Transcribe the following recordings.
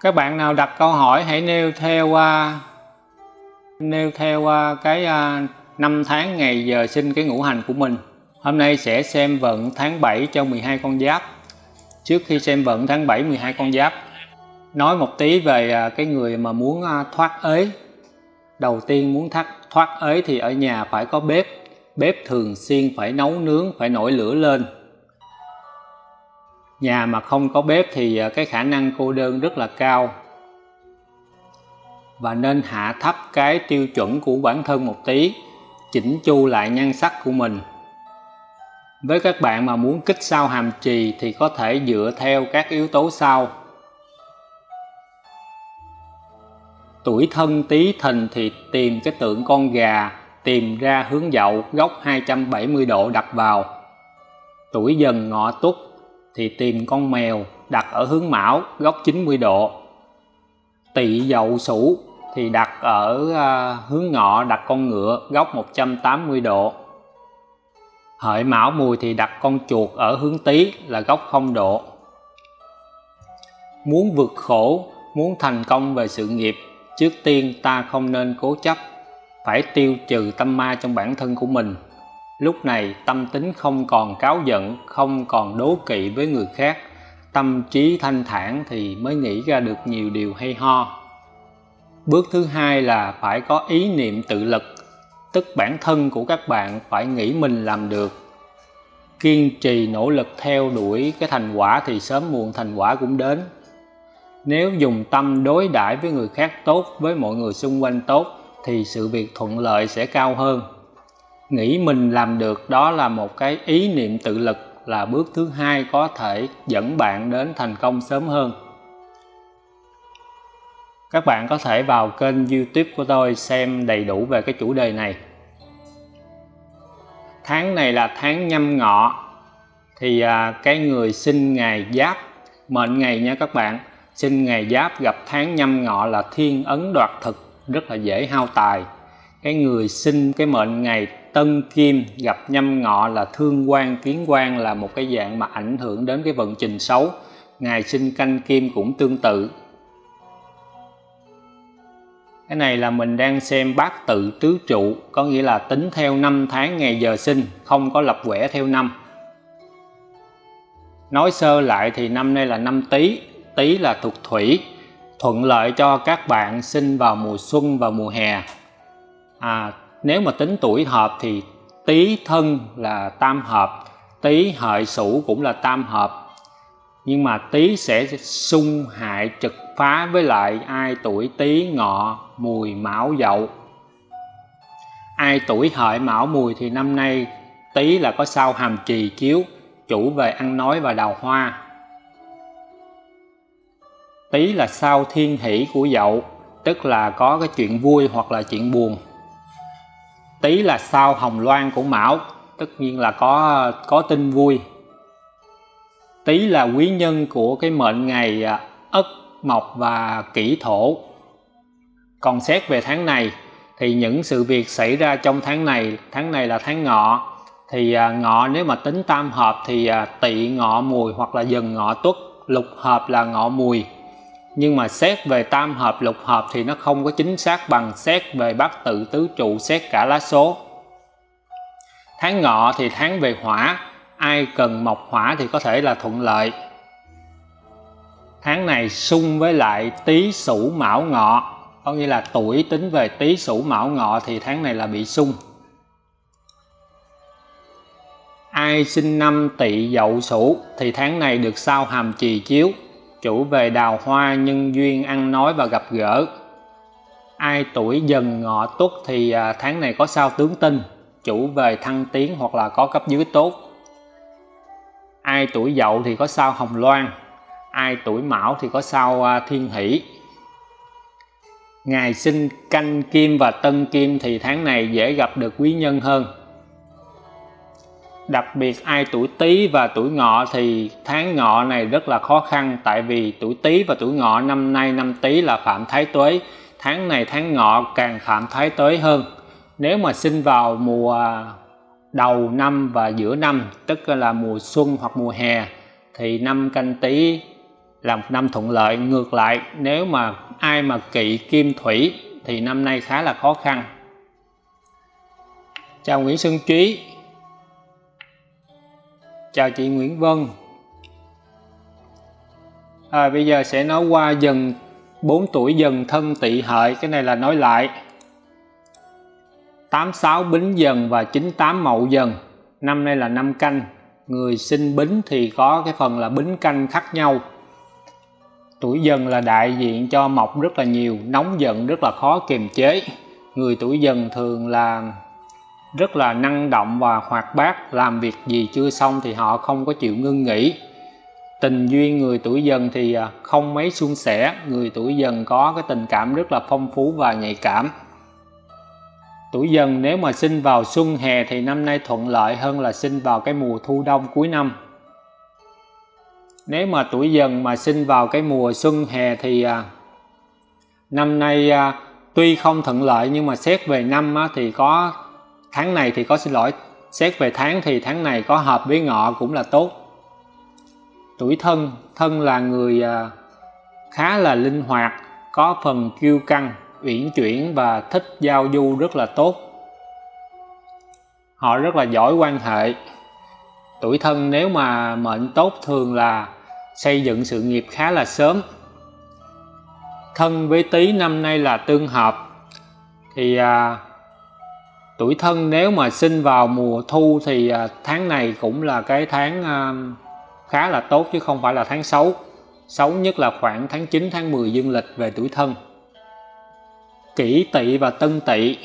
các bạn nào đặt câu hỏi, hãy nêu theo qua, nêu theo qua cái à, năm tháng ngày giờ sinh cái ngũ hành của mình. Hôm nay sẽ xem vận tháng 7 cho 12 con giáp. Trước khi xem vận tháng 7 12 con giáp, nói một tí về à, cái người mà muốn à, thoát ế. Đầu tiên muốn thoát thoát ế thì ở nhà phải có bếp. Bếp thường xuyên phải nấu nướng, phải nổi lửa lên nhà mà không có bếp thì ờ, cái khả năng cô đơn rất là cao. Và nên hạ thấp cái tiêu chuẩn của bản thân một tí, chỉnh chu lại nhan sắc của mình. Với các bạn mà muốn kích sao hàm trì thì có thể dựa theo các yếu tố sau. Tuổi thân tí thìn thì tìm cái tượng con gà, tìm ra hướng dậu góc 270 độ đặt vào. Tuổi dần ngọ tuất thì tìm con mèo đặt ở hướng mão, góc 90 độ. Tỵ dậu sửu thì đặt ở à, hướng ngọ, đặt con ngựa, góc 180 độ. Hợi mão mùi thì đặt con chuột ở hướng tý, là góc 0 độ. Muốn vượt khổ, muốn thành công về sự nghiệp, trước tiên ta không nên cố chấp, phải tiêu trừ tâm ma trong bản thân của mình lúc này, tâm tính không còn cáo giận, không còn đố kỵ với người khác. Tâm trí thanh thản thì mới nghĩ ra được nhiều điều hay ho. Bước thứ hai là phải có ý niệm tự lực, tức bản thân của các bạn phải nghĩ mình làm được. Kiên trì nỗ lực theo đuổi cái thành quả thì sớm muộn thành quả cũng đến. Nếu dùng tâm đối đãi với người khác tốt, với mọi người xung quanh tốt, thì sự việc thuận lợi sẽ cao hơn nghĩ mình làm được đó là một cái ý niệm tự lực là bước thứ hai có thể dẫn bạn đến thành công sớm hơn. Các bạn có thể vào kênh youtube của tôi xem đầy đủ về cái chủ đề này. Tháng này là tháng nhâm ngọ thì à, cái người sinh ngày giáp mệnh ngày nha các bạn sinh ngày giáp gặp tháng nhâm ngọ là thiên ấn đoạt thực rất là dễ hao tài. Cái người sinh cái mệnh ngày tân kim gặp nhâm ngọ là thương quan kiến quan là một cái dạng mà ảnh hưởng đến cái vận trình xấu. Ngày sinh canh kim cũng tương tự. Cái này là mình đang xem bát tự tứ trụ có nghĩa là tính theo năm tháng ngày giờ sinh không có lập quẻ theo năm. Nói sơ lại thì năm nay là năm tý tý là thuộc thủy thuận lợi cho các bạn sinh vào mùa xuân và mùa hè. À, nếu mà tính tuổi hợp thì tý thân là tam hợp tý hợi sửu cũng là tam hợp. Nhưng mà tý sẽ xung hại trực phá với lại ai tuổi tý ngọ mùi mão dậu. Ai tuổi hợi mão mùi thì năm nay tý là có sao hàm trì chiếu chủ về ăn nói và đào hoa. Tý là sao thiên hỷ của dậu, tức là có cái chuyện vui hoặc là chuyện buồn. Tý là sao hồng loan của mão, tất nhiên là có có tin vui. Tý là quý nhân của cái mệnh ngày à, Ất, Mộc và Kỷ Thổ. Còn xét về tháng này thì những sự việc xảy ra trong tháng này, tháng này là tháng ngọ, thì à, ngọ nếu mà tính tam hợp thì à, tỵ ngọ mùi hoặc là dần ngọ tuất, lục hợp là ngọ mùi nhưng mà xét về tam hợp, lục hợp thì nó không có chính xác bằng xét về bát tự tứ trụ, xét cả lá số. Tháng ngọ thì tháng về hỏa, ai cần mộc hỏa thì có thể là thuận lợi. Tháng này xung với lại tý sửu mão ngọ, có nghĩa là tuổi tính về tý sửu mão ngọ thì tháng này là bị xung ai sinh năm tỵ dậu sửu thì tháng này được sao hàm trì chiếu chủ về đào hoa nhân duyên ăn nói và gặp gỡ. Ai tuổi dần ngọ tuất thì à, tháng này có sao tướng tinh chủ về thăng tiến hoặc là có cấp dưới tốt. Ai tuổi dậu thì có sao hồng loan. Ai tuổi mão thì có sao à, thiên hỷ. Ngày sinh canh kim và tân kim thì tháng này dễ gặp được quý nhân hơn đặc biệt ai tuổi Tý và tuổi Ngọ thì tháng Ngọ này rất là khó khăn, tại vì tuổi Tý và tuổi Ngọ năm nay năm Tý là phạm thái tuế. Tháng này tháng Ngọ càng phạm thái tuế hơn. Nếu mà sinh vào mùa đầu năm và giữa năm, tức là mùa xuân hoặc mùa hè, thì năm canh Tý là một năm thuận lợi. Ngược lại, nếu mà ai mà kỵ kim thủy thì năm nay khá là khó khăn. Chào Nguyễn Xuân Trí chào chị Nguyễn Vân. À, bây giờ sẽ nói qua dần 4 tuổi dần thân tỵ hợi cái này là nói lại. 86 bính dần và 98 mậu dần. Năm nay là năm canh. Người sinh bính thì có cái phần là bính canh khác nhau. Tuổi dần là đại diện cho mộc rất là nhiều nóng giận rất là khó kiềm chế. Người tuổi dần thường là rất là năng động và hoạt bát, làm việc gì chưa xong thì họ không có chịu ngưng nghỉ. Tình duyên người tuổi dần thì à, không mấy suôn sẻ, người tuổi dần có cái tình cảm rất là phong phú và nhạy cảm. Tuổi dần nếu mà sinh vào xuân, hè thì năm nay thuận lợi hơn là sinh vào cái mùa thu đông cuối năm. Nếu mà tuổi dần mà sinh vào cái mùa xuân, hè thì à, năm nay à, tuy không thuận lợi nhưng mà xét về năm thì có tháng này thì có xin lỗi. Xét về tháng thì tháng này có hợp với ngọ cũng là tốt. Tuổi thân thân là người à, khá là linh hoạt có phần kiêu căng uyển chuyển và thích giao du rất là tốt. Họ rất là giỏi quan hệ. Tuổi thân nếu mà mệnh tốt thường là xây dựng sự nghiệp khá là sớm. Thân với tý năm nay là tương hợp. Thì à, tuổi thân nếu mà sinh vào mùa thu thì à, tháng này cũng là cái tháng à, khá là tốt chứ không phải là tháng xấu xấu nhất là khoảng tháng 9 tháng 10 dương lịch về tuổi thân. Kỷ tỵ và tân tỵ.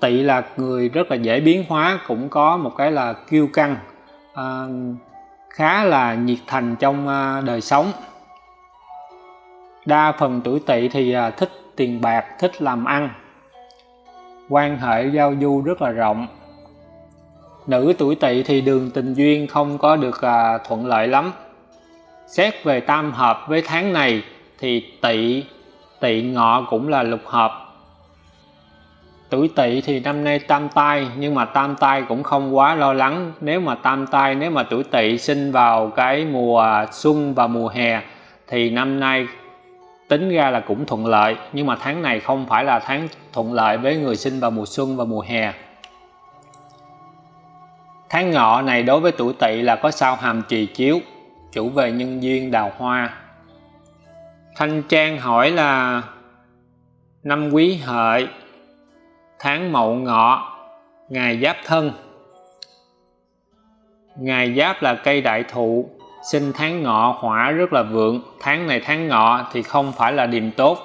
Tỵ là người rất là dễ biến hóa cũng có một cái là kiêu căng à, khá là nhiệt thành trong à, đời sống. Đa phần tuổi tỵ thì à, thích tiền bạc thích làm ăn quan hệ giao du rất là rộng. Nữ tuổi tỵ thì đường tình duyên không có được à, thuận lợi lắm. Xét về tam hợp với tháng này thì tỵ tỵ ngọ cũng là lục hợp. Tuổi tỵ thì năm nay tam tai nhưng mà tam tai cũng không quá lo lắng. Nếu mà tam tai nếu mà tuổi tỵ sinh vào cái mùa xuân và mùa hè thì năm nay tính ra là cũng thuận lợi, nhưng mà tháng này không phải là tháng thuận lợi với người sinh vào mùa xuân và mùa hè. Tháng ngọ này đối với tuổi tỵ là có sao hàm trì chiếu, chủ về nhân duyên đào hoa. Thanh trang hỏi là, năm quý hợi, tháng mậu ngọ ngày giáp thân. Ngày giáp là cây đại thụ sinh tháng ngọ hỏa rất là vượng. Tháng này tháng ngọ thì không phải là điềm tốt.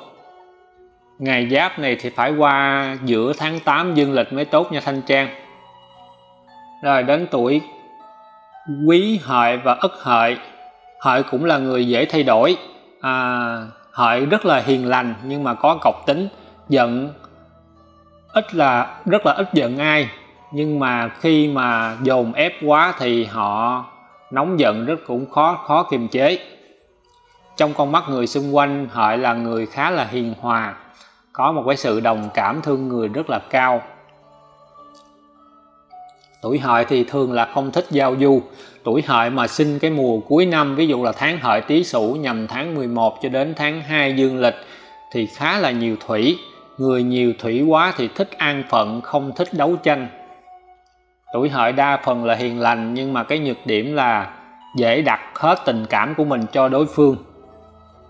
Ngày giáp này thì phải qua giữa tháng 8 dương lịch mới tốt nha Thanh Trang. Rồi đến tuổi quý hợi và ất hợi. Hợi cũng là người dễ thay đổi. À, hợi rất là hiền lành nhưng mà có cọc tính giận. Ít là rất là ít giận ai. Nhưng mà khi mà dồn ép quá thì họ nóng giận rất cũng khó khó kiềm chế. Trong con mắt người xung quanh, hợi là người khá là hiền hòa, có một cái sự đồng cảm thương người rất là cao. Tuổi hợi thì thường là không thích giao du. Tuổi hợi mà sinh cái mùa cuối năm, ví dụ là tháng hợi tý sửu nhằm tháng 11 cho đến tháng 2 dương lịch, thì khá là nhiều thủy. Người nhiều thủy quá thì thích an phận, không thích đấu tranh tuổi hợi đa phần là hiền lành, nhưng mà cái nhược điểm là dễ đặt hết tình cảm của mình cho đối phương.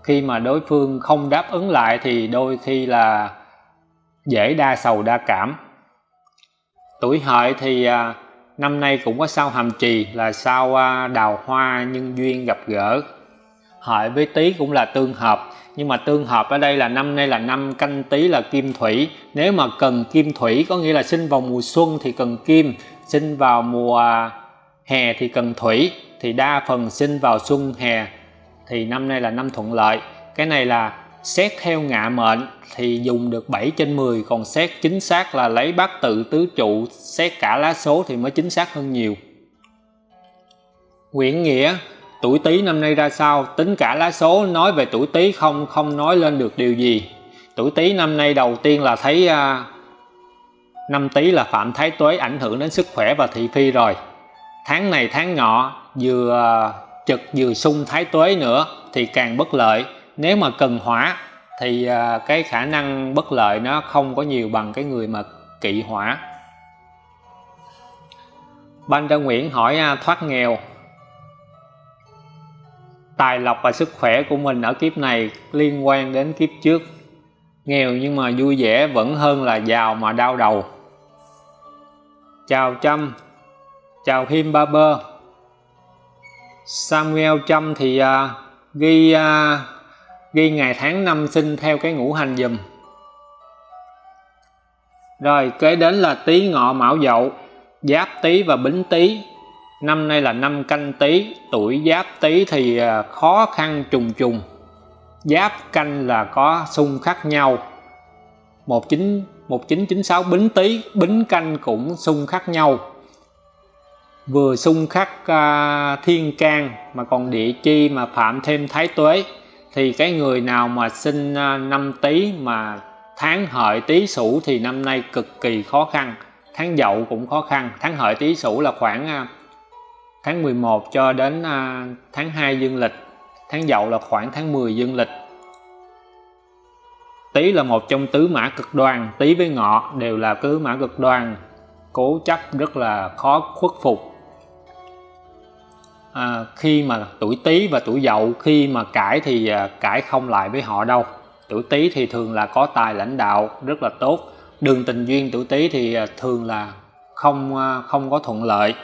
Khi mà đối phương không đáp ứng lại thì đôi khi là dễ đa sầu đa cảm. Tuổi hợi thì à, năm nay cũng có sao hàm trì là sao à, đào hoa nhân duyên gặp gỡ. Hợi với tý cũng là tương hợp, nhưng mà tương hợp ở đây là năm nay là năm canh tý là kim thủy. Nếu mà cần kim thủy có nghĩa là sinh vào mùa xuân thì cần kim sinh vào mùa hè thì cần thủy, thì đa phần sinh vào xuân hè, thì năm nay là năm thuận lợi. Cái này là xét theo ngạ mệnh thì dùng được 7 trên 10 còn xét chính xác là lấy bát tự tứ trụ, xét cả lá số thì mới chính xác hơn nhiều. Nguyễn Nghĩa, tuổi Tý năm nay ra sao? Tính cả lá số nói về tuổi Tý không không nói lên được điều gì. Tuổi Tý năm nay đầu tiên là thấy à, năm Tý là phạm thái tuế ảnh hưởng đến sức khỏe và thị phi rồi. Tháng này tháng ngọ vừa ờ, trực vừa xung thái tuế nữa thì càng bất lợi. Nếu mà cần hỏa thì ờ, cái khả năng bất lợi nó không có nhiều bằng cái người mà kỵ hỏa. Ban Trân Nguyễn hỏi à, thoát nghèo. Tài lộc và sức khỏe của mình ở kiếp này liên quan đến kiếp trước. Nghèo nhưng mà vui vẻ vẫn hơn là giàu mà đau đầu. Chào Trâm Chào Him Barber, Samuel Trâm thì uh, ghi uh, ghi ngày tháng năm sinh theo cái ngũ hành dùm. Rồi kế đến là tý ngọ mão dậu giáp tý và bính tý. Năm nay là năm canh tý tuổi giáp tý thì à, khó khăn trùng trùng giáp canh là có xung khắc nhau. 19 1996 bính tý bính canh cũng xung khắc nhau. Vừa xung khắc uh, à, thiên can mà còn địa chi mà phạm thêm thái tuế thì cái người nào mà sinh uh, à, năm tý mà tháng hợi tý sửu thì năm nay cực kỳ khó khăn. Tháng dậu cũng khó khăn. Tháng hợi tý sửu là khoảng uh, tháng 11 cho đến uh, tháng 2 dương lịch tháng dậu là khoảng tháng 10 dương lịch. Tý là một trong tứ mã cực đoan tý với ngọ đều là tứ mã cực đoan cố chấp rất là khó khuất phục. À, khi mà tuổi tý và tuổi dậu khi mà cãi thì à, cãi không lại với họ đâu. Tuổi tý thì thường là có tài lãnh đạo rất là tốt đường tình duyên tuổi tý thì à, thường là không à, không có thuận lợi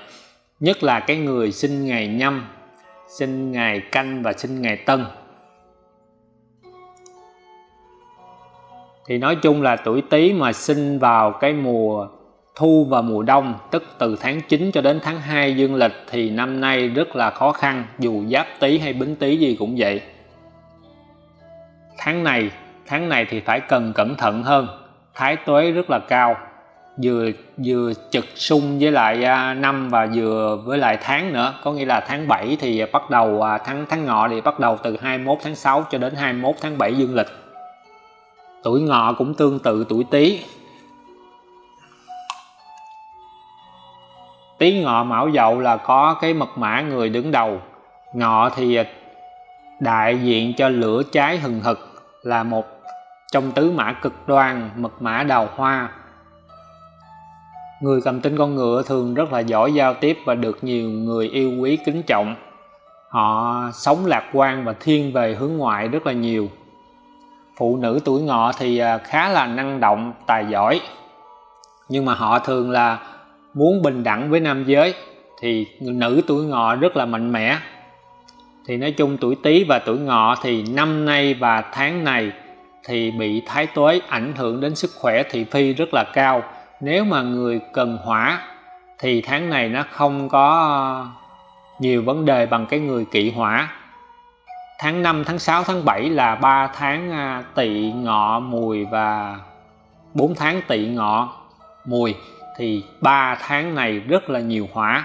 nhất là cái người sinh ngày nhâm sinh ngày canh và sinh ngày tân. Thì nói chung là tuổi tý mà sinh vào cái mùa thu và mùa đông, tức từ tháng 9 cho đến tháng 2 dương lịch, thì năm nay rất là khó khăn, dù giáp tý hay bính tý gì cũng vậy. Tháng này tháng này thì phải cần cẩn thận hơn, thái tuế rất là cao vừa vừa trực sung với lại à, năm và vừa với lại tháng nữa. Có nghĩa là tháng 7 thì bắt đầu à, tháng tháng ngọ thì bắt đầu từ 21 tháng 6 cho đến 21 tháng 7 dương lịch. Tuổi ngọ cũng tương tự tuổi tý. Tý ngọ mão dậu là có cái mật mã người đứng đầu. Ngọ thì đại diện cho lửa cháy hừng hực, là một trong tứ mã cực đoan, mật mã đào hoa người cầm tinh con ngựa thường rất là giỏi giao tiếp và được nhiều người yêu quý, kính trọng. Họ sống lạc quan và thiên về hướng ngoại rất là nhiều. Phụ nữ tuổi ngọ thì à, khá là năng động, tài giỏi. Nhưng mà họ thường là muốn bình đẳng với nam giới, thì nữ tuổi ngọ rất là mạnh mẽ. Thì nói chung tuổi tý và tuổi ngọ thì năm nay và tháng này thì bị thái tuế ảnh hưởng đến sức khỏe thị phi rất là cao nếu mà người cần hỏa thì tháng này nó không có nhiều vấn đề bằng cái người kỵ hỏa. Tháng 5, tháng 6, tháng 7 là 3 tháng à, tỵ ngọ mùi và 4 tháng tỵ ngọ mùi. Thì 3 tháng này rất là nhiều hỏa.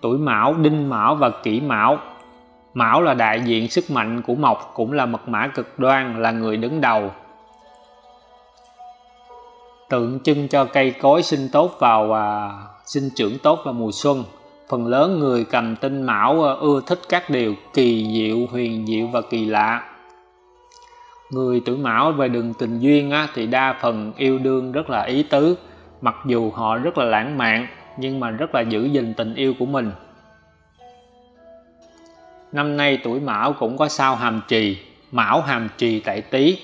Tuổi mão đinh mão và kỷ mão. Mão là đại diện sức mạnh của mộc cũng là mật mã cực đoan là người đứng đầu tượng trưng cho cây cối sinh tốt vào à, sinh trưởng tốt vào mùa xuân. Phần lớn người cầm tinh mão à, ưa thích các điều kỳ diệu huyền diệu và kỳ lạ. Người tuổi mão về đường tình duyên á, thì đa phần yêu đương rất là ý tứ mặc dù họ rất là lãng mạn nhưng mà rất là giữ gìn tình yêu của mình. Năm nay tuổi mão cũng có sao hàm trì mão hàm trì tại tý.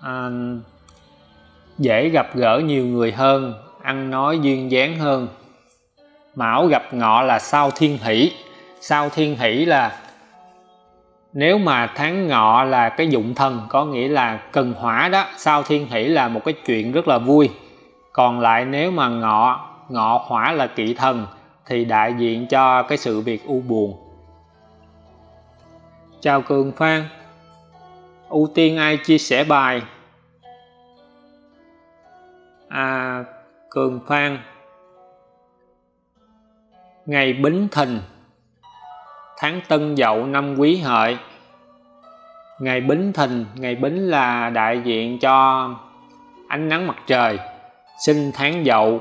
À, dễ gặp gỡ nhiều người hơn, ăn nói duyên dáng hơn. Mão gặp ngọ là sao thiên hỷ. Sao thiên hỷ là nếu mà tháng ngọ là cái dụng thần, có nghĩa là cần hỏa đó. Sao thiên hỷ là một cái chuyện rất là vui. Còn lại nếu mà ngọ ngọ hỏa là kỵ thần, thì đại diện cho cái sự việc u buồn. Chào cường phan. Ưu tiên ai chia sẻ bài? À cường phan ngày bính thìn tháng tân dậu năm quý hợi. Ngày bính thìn ngày bính là đại diện cho ánh nắng mặt trời sinh tháng dậu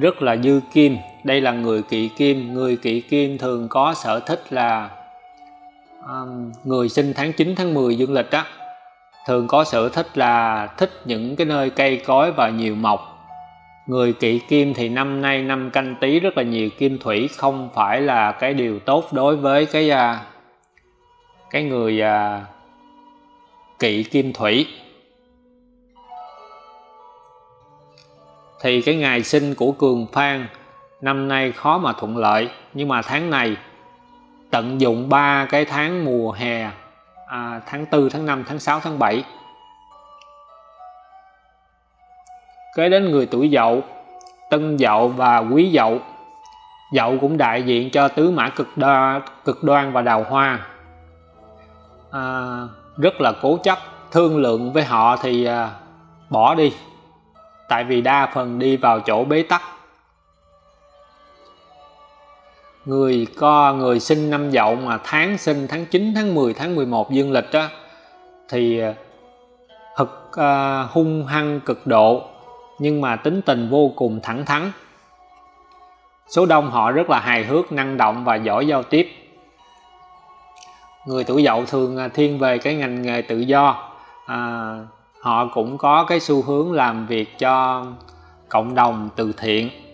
rất là dư kim. Đây là người kỵ kim người kỵ kim thường có sở thích là um, người sinh tháng 9 tháng 10 dương lịch á thường có sở thích là thích những cái nơi cây cối và nhiều mọc. Người kỵ kim thì năm nay năm canh tí rất là nhiều kim thủy, không phải là cái điều tốt đối với cái à, cái người à, kỵ kim thủy. Thì cái ngày sinh của cường phan, năm nay khó mà thuận lợi, nhưng mà tháng này tận dụng ba cái tháng mùa hè à, tháng 4, tháng 5, tháng 6, tháng 7 kế đến người tuổi dậu tân dậu và quý dậu. Dậu cũng đại diện cho tứ mã cực đoan, cực đoan và đào hoa. À, rất là cố chấp thương lượng với họ thì à, bỏ đi. Tại vì đa phần đi vào chỗ bế tắc. Người co người sinh năm dậu mà tháng sinh tháng 9 tháng 10 tháng 11 dương lịch á thì ờ, thật uh, ờ, hung hăng cực độ nhưng mà tính tình vô cùng thẳng thắn. Số đông họ rất là hài hước năng động và giỏi giao tiếp. Người tuổi dậu thường ờ, thiên về cái ngành nghề tự do à, họ cũng có cái xu hướng làm việc cho cộng đồng từ thiện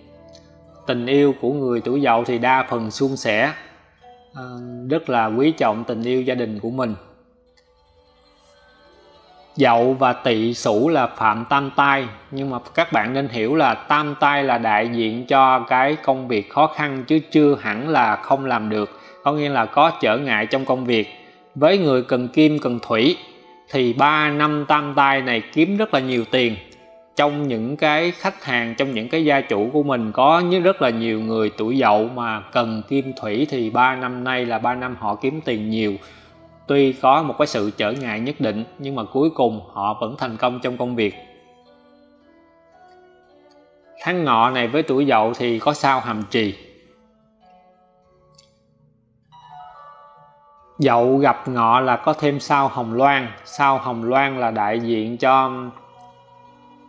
tình yêu của người tuổi dậu thì đa phần suôn sẻ. À, rất là quý trọng tình yêu gia đình của mình. Dậu và tỵ sửu là phạm tam tai nhưng mà các bạn nên hiểu là tam tai là đại diện cho cái công việc khó khăn chứ chưa hẳn là không làm được. Có nghĩa là có trở ngại trong công việc. Với người cần kim cần thủy thì 3 năm tam tai này kiếm rất là nhiều tiền trong những cái khách hàng, trong những cái gia chủ của mình có rất là nhiều người tuổi dậu mà cần kim thủy thì 3 năm nay là 3 năm họ kiếm tiền nhiều. Tuy có một cái sự trở ngại nhất định, nhưng mà cuối cùng họ vẫn thành công trong công việc. Tháng ngọ này với tuổi dậu thì có sao hàm trì? Dậu gặp ngọ là có thêm sao hồng loan. Sao hồng loan là đại diện cho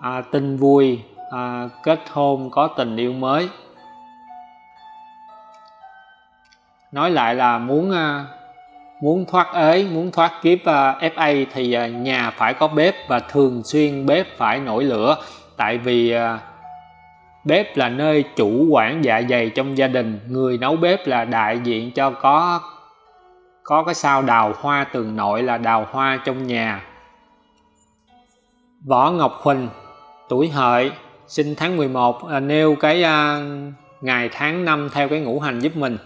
à, tin vui à, Kết hôn có tình yêu mới. Nói lại là muốn à, muốn thoát ế, muốn thoát kiếp à, FA thì à, nhà phải có bếp và thường xuyên bếp phải nổi lửa. Tại vì à, bếp là nơi chủ quản dạ dày trong gia đình. Người nấu bếp là đại diện cho có có cái sao đào hoa tường nội là đào hoa trong nhà. Võ Ngọc Huỳnh tuổi hợi sinh tháng 11 à, nêu cái à, ngày tháng năm theo cái ngũ hành giúp mình.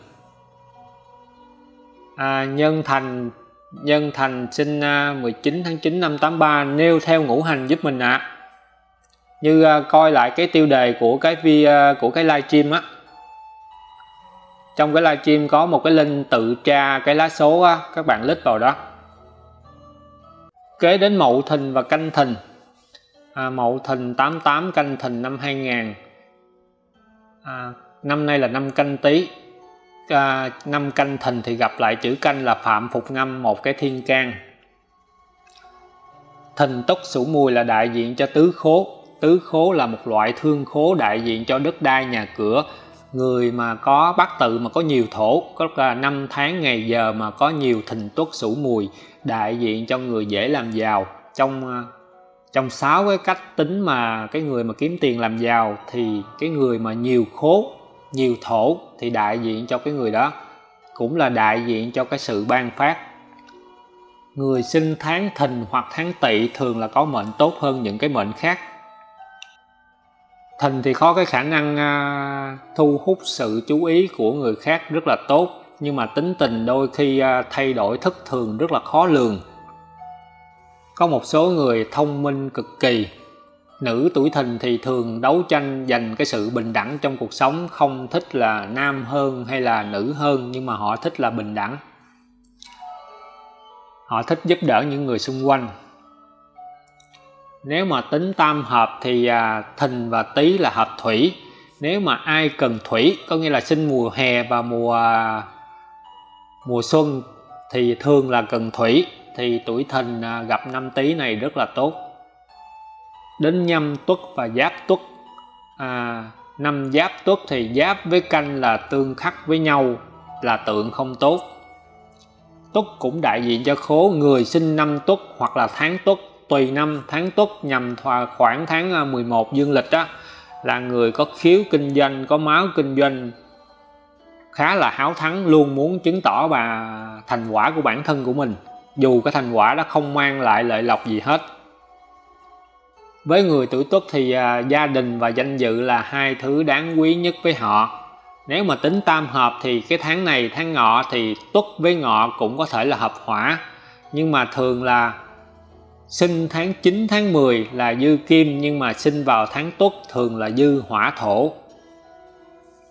À, Nhân Thành Nhân Thành sinh à, 19 tháng 9 năm 83 nêu theo ngũ hành giúp mình ạ. À. như à, coi lại cái tiêu đề của cái vi à, của cái livestream á. Trong cái livestream có một cái link tự tra cái lá số á, các bạn lít vào đó. Kế đến mậu thìn và canh thìn à, mậu thìn 88 canh thìn năm 2000 à, năm nay là năm canh tý à, năm canh thìn thì gặp lại chữ canh là phạm phục ngâm một cái thiên can. Thìn túc sửu mùi là đại diện cho tứ khố. Tứ khố là một loại thương khố đại diện cho đất đai nhà cửa. Người mà có bát tự mà có nhiều thổ có là năm tháng ngày giờ mà có nhiều thìn tuất sửu mùi đại diện cho người dễ làm giàu. Trong à, trong sáu cái cách tính mà cái người mà kiếm tiền làm giàu thì cái người mà nhiều khố nhiều thổ thì đại diện cho cái người đó cũng là đại diện cho cái sự ban phát người sinh tháng thìn hoặc tháng tỵ thường là có mệnh tốt hơn những cái mệnh khác Thìn thì có cái khả năng à, thu hút sự chú ý của người khác rất là tốt nhưng mà tính tình đôi khi à, thay đổi thất thường rất là khó lường. Có một số người thông minh cực kỳ. Nữ tuổi thìn thì thường đấu tranh giành cái sự bình đẳng trong cuộc sống Không thích là nam hơn hay là nữ hơn Nhưng mà họ thích là bình đẳng. Họ thích giúp đỡ những người xung quanh. Nếu mà tính tam hợp thì à, thìn và tý là hợp thủy. Nếu mà ai cần thủy có nghĩa là sinh mùa hè và mùa à, mùa xuân thì thường là cần thủy thì tuổi thìn à, gặp năm tý này rất là tốt. Đến nhâm tuất và giáp tuất. À, năm giáp tuất thì giáp với canh là tương khắc với nhau là tượng không tốt. Tuất cũng đại diện cho khố người sinh năm tuất hoặc là tháng tuất. Tùy năm tháng tuất nhằm khoảng tháng à, 11 dương lịch đó là người có khiếu kinh doanh có máu kinh doanh. Khá là háo thắng luôn muốn chứng tỏ và thành quả của bản thân của mình dù cái thành quả đó không mang lại lợi lộc gì hết. Với người tuổi tuất thì à, gia đình và danh dự là hai thứ đáng quý nhất với họ. Nếu mà tính tam hợp thì cái tháng này tháng ngọ thì tuất với ngọ cũng có thể là hợp hỏa. Nhưng mà thường là sinh tháng 9 tháng 10 là dư kim nhưng mà sinh vào tháng tuất thường là dư hỏa thổ.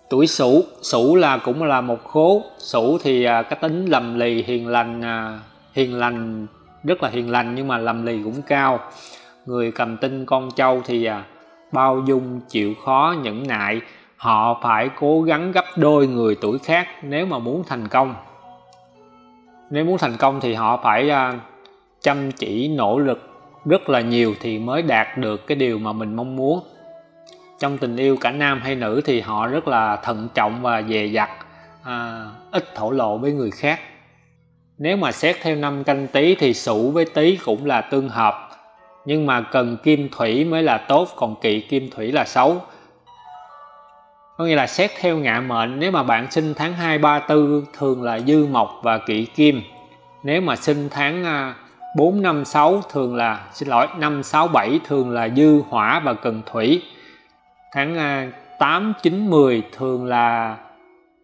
Tuổi sửu sửu là cũng là một khố. Sửu thì à, cái tính lầm lì hiền lành à, hiền lành rất là hiền lành nhưng mà lầm lì cũng cao. Người cầm tinh con trâu thì à, bao dung chịu khó nhẫn nại. Họ phải cố gắng gấp đôi người tuổi khác nếu mà muốn thành công. Nếu muốn thành công thì họ phải à, chăm chỉ nỗ lực rất là nhiều thì mới đạt được cái điều mà mình mong muốn. Trong tình yêu cả nam hay nữ thì họ rất là thận trọng và dè dặt à, ít thổ lộ với người khác nếu mà xét theo năm canh tí thì sửu với tý cũng là tương hợp. Nhưng mà cần kim thủy mới là tốt còn kỵ kim thủy là xấu. Có nghĩa là xét theo ngạ mệnh nếu mà bạn sinh tháng 2, 3, 4 thường là dư mộc và kỵ kim. Nếu mà sinh tháng 4, 5, 6 thường là xin lỗi 5, 6, 7 thường là dư hỏa và cần thủy. Tháng 8, 9, 10 thường là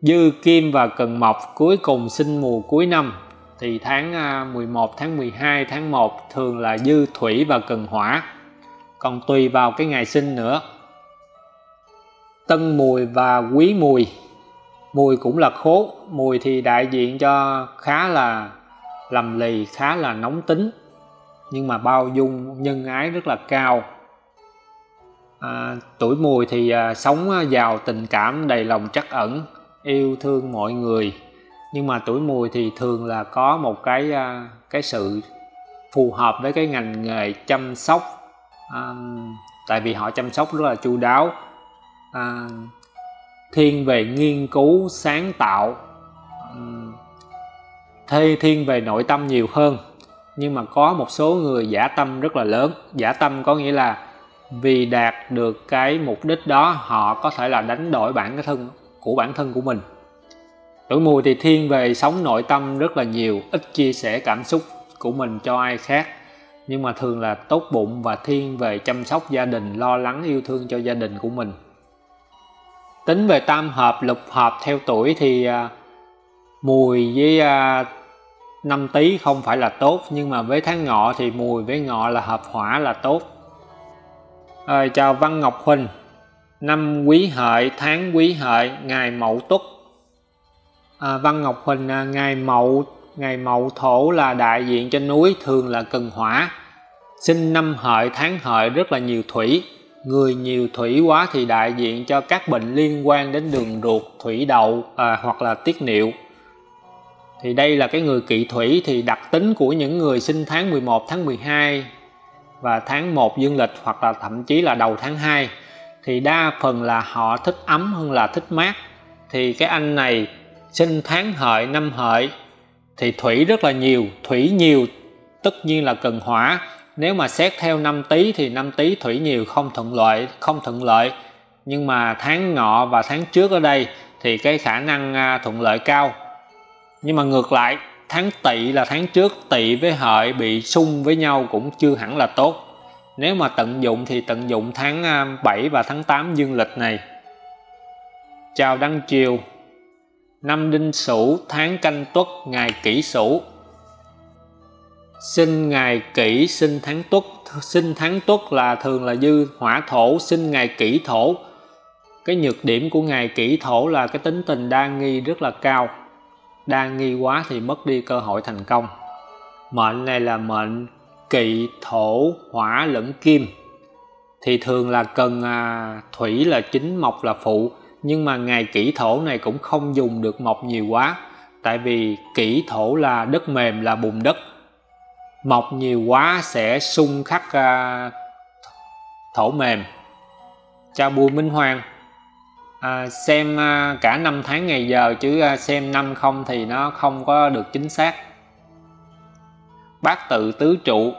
dư kim và cần mộc cuối cùng sinh mùa cuối năm thì tháng à, 11, tháng 12, tháng 1 thường là dư thủy và cần hỏa. Còn tùy vào cái ngày sinh nữa. Tân mùi và quý mùi. Mùi cũng là khố. Mùi thì đại diện cho khá là lầm lì khá là nóng tính. Nhưng mà bao dung nhân ái rất là cao. À, tuổi mùi thì à, sống à, giàu tình cảm đầy lòng trắc ẩn yêu thương mọi người nhưng mà tuổi mùi thì thường là có một cái à, cái sự phù hợp với cái ngành nghề chăm sóc à, tại vì họ chăm sóc rất là chu đáo. À, thiên về nghiên cứu sáng tạo ừ, thê thiên về nội tâm nhiều hơn. Nhưng mà có một số người giả tâm rất là lớn. Giả tâm có nghĩa là vì đạt được cái mục đích đó họ có thể là đánh đổi bản thân của bản thân của mình tuổi mùi thì thiên về sống nội tâm rất là nhiều ít chia sẻ cảm xúc của mình cho ai khác. Nhưng mà thường là tốt bụng và thiên về chăm sóc gia đình lo lắng yêu thương cho gia đình của mình. Tính về tam hợp lục hợp theo tuổi thì à, mùi với à, năm tý không phải là tốt nhưng mà với tháng ngọ thì mùi với ngọ là hợp hỏa là tốt. À, chào Văn Ngọc Huỳnh. Năm quý hợi tháng quý hợi ngày mậu tuất à, Văn Ngọc Huỳnh à, ngày mậu ngày mậu thổ là đại diện cho núi thường là cần hỏa. Sinh năm hợi tháng hợi rất là nhiều thủy. Người nhiều thủy quá thì đại diện cho các bệnh liên quan đến đường ruột thủy đậu à, hoặc là tiết niệu. Thì đây là cái người kỵ thủy thì đặc tính của những người sinh tháng 11 tháng 12 và tháng 1 dương lịch hoặc là thậm chí là đầu tháng 2 thì đa phần là họ thích ấm hơn là thích mát. Thì cái anh này sinh tháng hợi, năm hợi thì thủy rất là nhiều, thủy nhiều tất nhiên là cần hỏa. Nếu mà xét theo năm tý thì năm tý thủy nhiều không thuận lợi, không thuận lợi. Nhưng mà tháng ngọ và tháng trước ở đây thì cái khả năng à, thuận lợi cao. Nhưng mà ngược lại, tháng tỵ là tháng trước, tỵ với hợi bị xung với nhau cũng chưa hẳn là tốt. Nếu mà tận dụng thì tận dụng tháng à, 7 và tháng 8 dương lịch này. Chào đăng triều năm đinh sửu tháng canh tuất ngày kỷ sửu. Sinh ngày kỷ sinh tháng tuất sinh tháng tuất là thường là dư hỏa thổ sinh ngày kỷ thổ. Cái nhược điểm của ngày kỷ thổ là cái tính tình đa nghi rất là cao. Đa nghi quá thì mất đi cơ hội thành công. Mệnh này là mệnh kỵ thổ hỏa lẫn kim. Thì thường là cần à, thủy là chính mộc là phụ nhưng mà ngày kỷ thổ này cũng không dùng được mộc nhiều quá. Tại vì kỷ thổ là đất mềm là bùn đất. Mộc nhiều quá sẽ xung khắc à, thổ mềm. Chào bùi minh hoàng. À, xem à, cả năm tháng ngày giờ chứ à, xem năm không thì nó không có được chính xác. Bát tự tứ trụ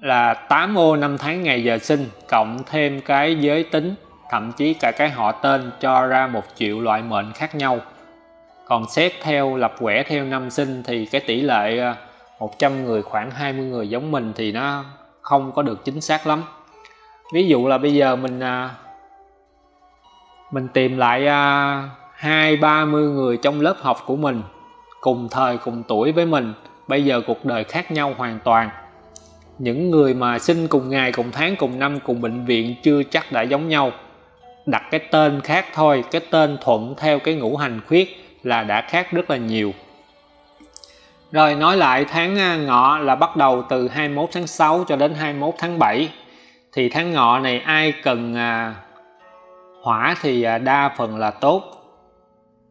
là 8 ô năm tháng ngày giờ sinh cộng thêm cái giới tính thậm chí cả cái họ tên cho ra một triệu loại mệnh khác nhau. Còn xét theo, lập quẻ theo năm sinh thì cái tỷ lệ à, 100 người khoảng 20 người giống mình thì nó không có được chính xác lắm. Ví dụ là bây giờ mình à, mình tìm lại à, hai, ba mươi người trong lớp học của mình, cùng thời, cùng tuổi với mình, bây giờ cuộc đời khác nhau hoàn toàn. Những người mà sinh cùng ngày, cùng tháng, cùng năm, cùng bệnh viện chưa chắc đã giống nhau đặt cái tên khác thôi cái tên thuận theo cái ngũ hành khuyết là đã khác rất là nhiều. Rồi nói lại tháng à, ngọ là bắt đầu từ 21 tháng 6 cho đến 21 tháng 7 thì tháng ngọ này ai cần à, hỏa thì à, đa phần là tốt.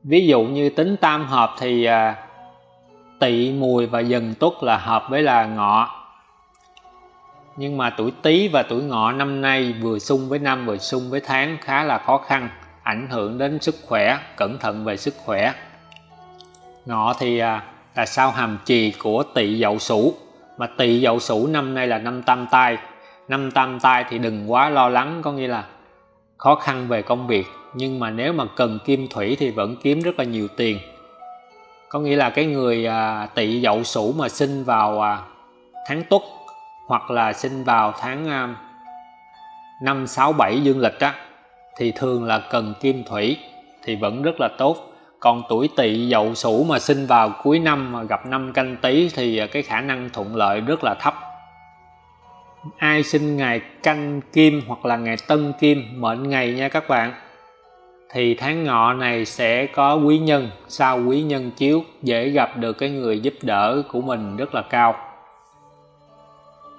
Ví dụ như tính tam hợp thì à, tỵ mùi và dần tuất là hợp với là ngọ nhưng mà tuổi tý và tuổi ngọ năm nay vừa xung với năm vừa xung với tháng khá là khó khăn ảnh hưởng đến sức khỏe cẩn thận về sức khỏe. Ngọ thì à, là sao hàm trì của tỵ dậu sửu mà tỵ dậu sửu năm nay là năm tam tai. Năm tam tai thì đừng quá lo lắng có nghĩa là khó khăn về công việc. Nhưng mà nếu mà cần kim thủy thì vẫn kiếm rất là nhiều tiền. Có nghĩa là cái người à, tỵ dậu sửu mà sinh vào à, tháng tuất hoặc là sinh vào tháng à, năm sáu bảy dương lịch á, thì thường là cần kim thủy thì vẫn rất là tốt. Còn tuổi tỵ dậu sửu mà sinh vào cuối năm mà gặp năm canh tý thì à, cái khả năng thuận lợi rất là thấp. Ai sinh ngày canh kim hoặc là ngày tân kim mệnh ngày nha các bạn. Thì tháng ngọ này sẽ có quý nhân, sau quý nhân chiếu, dễ gặp được cái người giúp đỡ của mình rất là cao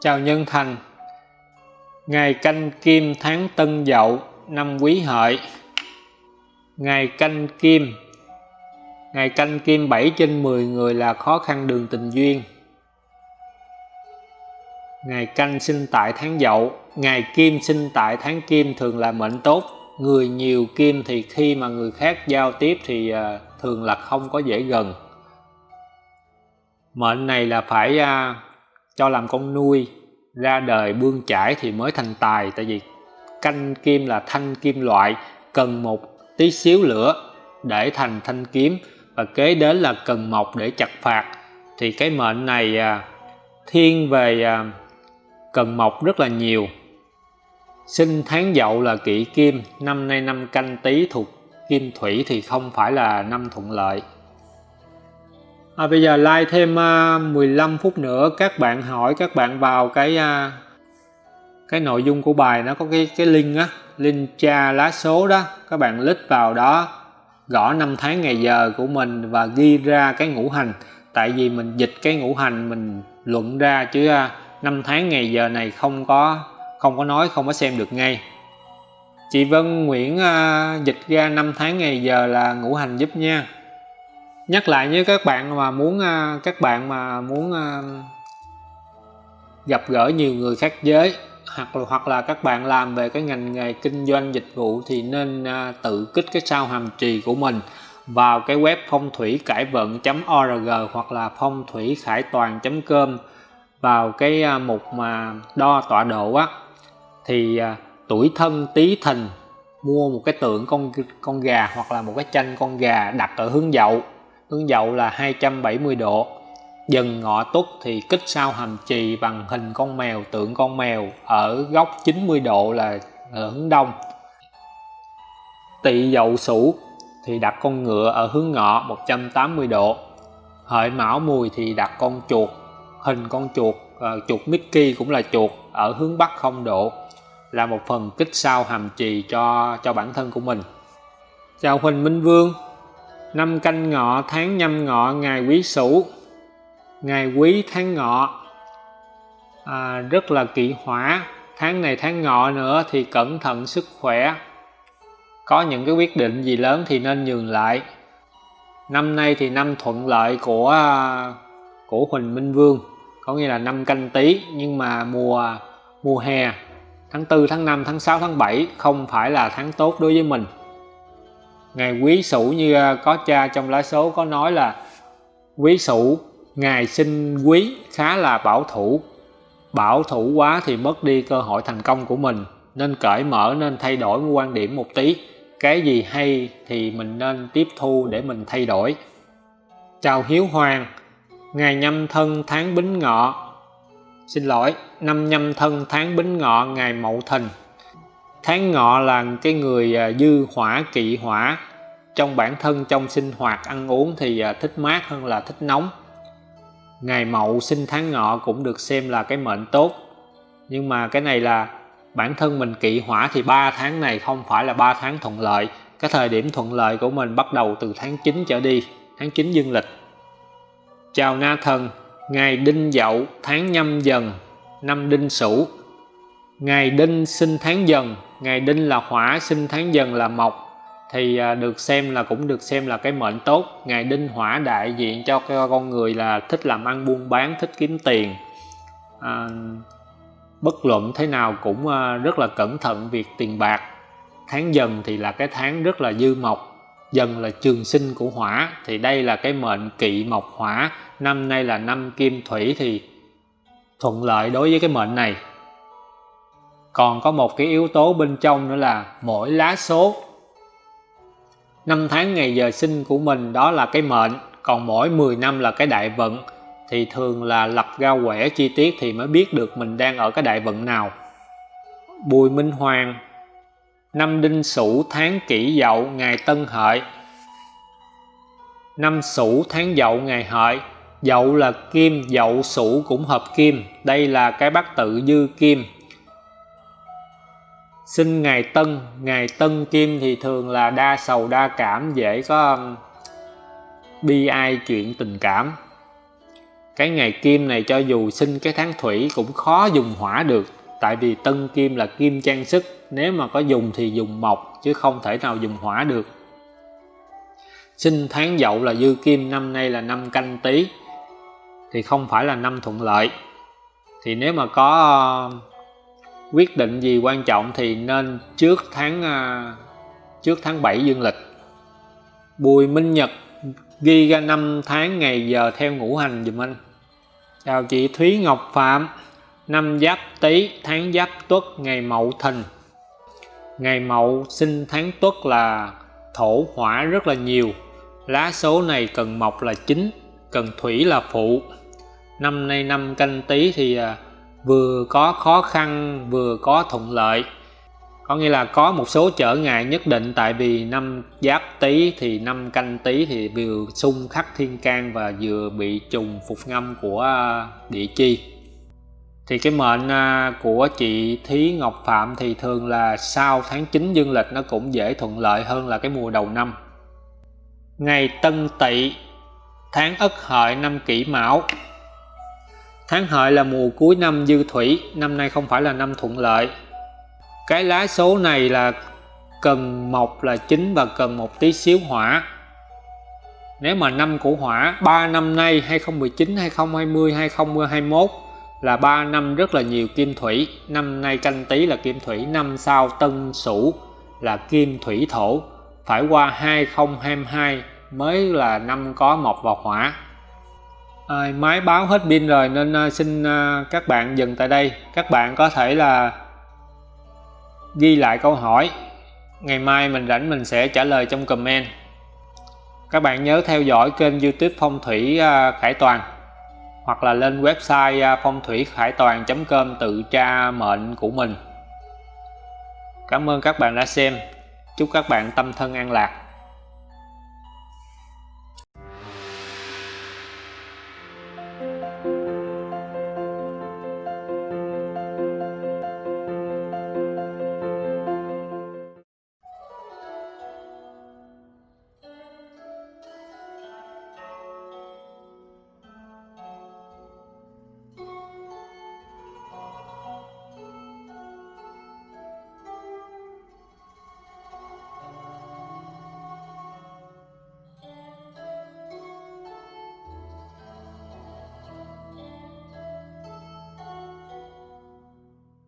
chào nhân thành. Ngày canh kim tháng tân dậu năm quý hợi. Ngày canh kim. Ngày canh kim 7 trên 10 người là khó khăn đường tình duyên. Ngày canh sinh tại tháng dậu, ngày kim sinh tại tháng kim thường là mệnh tốt. Người nhiều kim thì khi mà người khác giao tiếp thì à, thường là không có dễ gần. Mệnh này là phải à, cho làm con nuôi ra đời bươn chải thì mới thành tài. Tại vì canh kim là thanh kim loại cần một tí xíu lửa để thành thanh kiếm và kế đến là cần mộc để chặt phạt. Thì cái mệnh này à, thiên về à, cần mộc rất là nhiều. Sinh tháng dậu là kỵ kim năm nay năm canh tý thuộc kim thủy thì không phải là năm thuận lợi à, bây giờ like thêm à, uh, 15 phút nữa các bạn hỏi các bạn vào cái uh, cái nội dung của bài nó có cái cái link á link tra lá số đó. Các bạn click vào đó gõ năm tháng ngày giờ của mình và ghi ra cái ngũ hành. Tại vì mình dịch cái ngũ hành mình luận ra chứ uh, năm tháng ngày giờ này không có không có nói không có xem được ngay. Chị Vân Nguyễn uh, dịch ra năm tháng ngày giờ là ngũ hành giúp nha nhắc lại với các bạn mà muốn à, các bạn mà muốn à, gặp gỡ nhiều người khác giới hoặc là, hoặc là các bạn làm về cái ngành nghề kinh doanh dịch vụ thì nên à, tự kích cái sao hàm trì của mình vào cái web phong thủy cải vận.org hoặc là phong thủy khải toàn.com vào cái mục mà đo tọa độ á. Thì tuổi thân tý thìn mua một cái tượng con con gà hoặc là một cái tranh con gà đặt ở hướng dậu hướng dậu là 270 độ. Dần ngọ tuất thì kích sao hàm trì bằng hình con mèo tượng con mèo ở góc 90 độ là ở hướng đông. Tỵ dậu sửu thì đặt con ngựa ở hướng ngọ 180 độ. Hợi mão mùi thì đặt con chuột hình con chuột uh, chuột Mickey cũng là chuột ở hướng Bắc không độ. Là một phần kích sao hàm trì cho cho bản thân của mình. Chào Huỳnh Minh Vương năm canh ngọ tháng nhâm ngọ ngày quý sửu. Ngày quý tháng ngọ à, rất là kỵ hỏa. Tháng này tháng ngọ nữa thì cẩn thận sức khỏe. Có những cái quyết định gì lớn thì nên nhường lại. Năm nay thì năm thuận lợi của à, của Huỳnh Minh Vương. Có nghĩa là năm canh tí nhưng mà mùa mùa hè tháng 4 tháng 5 tháng 6 tháng 7 không phải là tháng tốt đối với mình ngày quý sửu như à, có cha trong lá số có nói là, quý sửu ngày sinh quý khá là bảo thủ. Bảo thủ quá thì mất đi cơ hội thành công của mình, nên cởi mở, nên thay đổi quan điểm một tí. Cái gì hay thì mình nên tiếp thu để mình thay đổi. Chào hiếu hoàng ngày nhâm thân tháng bính ngọ. Xin lỗi, năm nhâm thân tháng bính ngọ ngày mậu thìn. Tháng ngọ là cái người à, dư hỏa, kỵ hỏa trong bản thân, trong sinh hoạt, ăn uống thì à, thích mát hơn là thích nóng. Ngày mậu, sinh tháng ngọ cũng được xem là cái mệnh tốt. Nhưng mà cái này là bản thân mình kỵ hỏa thì 3 tháng này không phải là 3 tháng thuận lợi. Cái thời điểm thuận lợi của mình bắt đầu từ tháng 9 trở đi, tháng 9 dương lịch. Chào na thần, ngày đinh dậu, tháng nhâm dần, năm đinh sửu. Ngày đinh sinh tháng dần, ngày đinh là hỏa, sinh tháng dần là mộc thì à, được xem là cũng được xem là cái mệnh tốt. Ngày đinh hỏa đại diện cho con người là thích làm ăn buôn bán thích kiếm tiền. À, bất luận thế nào cũng à, rất là cẩn thận việc tiền bạc. Tháng dần thì là cái tháng rất là dư mộc dần là trường sinh của hỏa. Thì đây là cái mệnh kỵ mộc hỏa. Năm nay là năm kim thủy thì thuận lợi đối với cái mệnh này. Còn có một cái yếu tố bên trong nữa là mỗi lá số năm tháng ngày giờ sinh của mình đó là cái mệnh còn mỗi 10 năm là cái đại vận. Thì thường là lập ra quẻ chi tiết thì mới biết được mình đang ở cái đại vận nào. Bùi Minh Hoàng Năm Đinh Sửu tháng Kỷ Dậu ngày Tân Hợi. Năm Sửu tháng Dậu ngày Hợi Dậu là kim, Dậu Sửu cũng hợp kim. Đây là cái bát tự dư kim sinh ngày tân ngày tân kim thì thường là đa sầu, đa cảm, dễ có um, bi ai chuyện tình cảm. Cái ngày kim này cho dù sinh cái tháng thủy cũng khó dùng hỏa được, tại vì tân kim là kim trang sức. Nếu mà có dùng thì dùng mộc, chứ không thể nào dùng hỏa được. Sinh tháng dậu là dư kim, năm nay là năm canh tí thì không phải là năm thuận lợi. Thì nếu mà có um, quyết định gì quan trọng thì nên trước tháng à, trước tháng 7 dương lịch. Bùi Minh Nhật ghi ra năm tháng ngày giờ theo ngũ hành dùm anh. Chào chị Thúy Ngọc Phạm năm Giáp Tý tháng Giáp Tuất ngày Mậu Thìn. Ngày Mậu sinh tháng Tuất là thổ hỏa rất là nhiều. Lá số này cần mộc là chính cần thủy là phụ. Năm nay năm canh tí thì à, vừa có khó khăn, vừa có thuận lợi. Có nghĩa là có một số trở ngại nhất định, tại vì năm giáp tý thì năm canh tý thì vừa xung khắc thiên can và vừa bị trùng phục ngâm của à, địa chi. Thì cái mệnh à, của chị Thí Ngọc Phạm thì thường là sau tháng 9 dương lịch nó cũng dễ thuận lợi hơn là cái mùa đầu năm. Ngày Tân Tỵ, tháng Ất Hợi năm Kỷ Mão. Tháng hợi là mùa cuối năm dư thủy, năm nay không phải là năm thuận lợi. Cái lá số này là cần mộc là chính và cần một tí xíu hỏa. Nếu mà năm của hỏa, 3 năm nay 2019, 2020, 2021 là 3 năm rất là nhiều kim thủy. Năm nay canh tí là kim thủy, năm sau tân sửu là kim thủy thổ. Phải qua 2022 mới là năm có mộc và hỏa à, máy báo hết pin rồi nên ờ, xin ờ, các bạn dừng tại đây. Các bạn có thể là ghi lại câu hỏi. Ngày mai mình rảnh mình sẽ trả lời trong comment. Các bạn nhớ theo dõi kênh youtube phong thủy khải toàn hoặc là lên website uh, phong thủy khải toàn com tự tra mệnh của mình. Cảm ơn các bạn đã xem. Chúc các bạn tâm thân an lạc.